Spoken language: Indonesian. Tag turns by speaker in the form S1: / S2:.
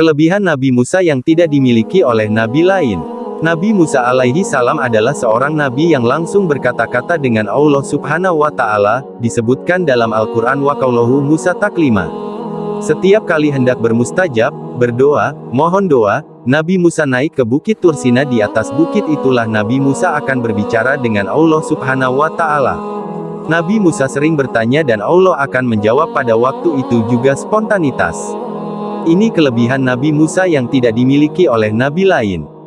S1: Kelebihan Nabi Musa yang tidak dimiliki oleh nabi lain. Nabi Musa alaihi salam adalah seorang nabi yang langsung berkata-kata dengan Allah subhanahu wa ta'ala, disebutkan dalam Al-Quran wa qawluhu Musa taklima. Setiap kali hendak bermustajab, berdoa, mohon doa, Nabi Musa naik ke Bukit Tursina di atas bukit itulah Nabi Musa akan berbicara dengan Allah subhanahu wa ta'ala. Nabi Musa sering bertanya dan Allah akan menjawab pada waktu itu juga spontanitas. Ini kelebihan Nabi Musa yang tidak dimiliki oleh nabi lain.